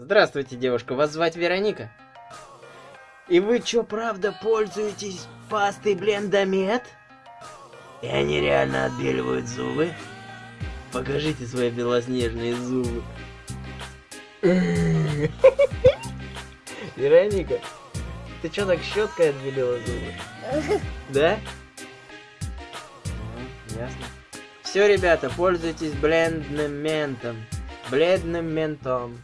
Здравствуйте, девушка, вас звать Вероника? И вы чё, правда пользуетесь пастой Блендомет? И они реально отбеливают зубы? Покажите свои белоснежные зубы. Вероника, ты чё так щеткой отбелила зубы? Да? Ясно. Все, ребята, пользуйтесь блендным ментом. Бледным ментом.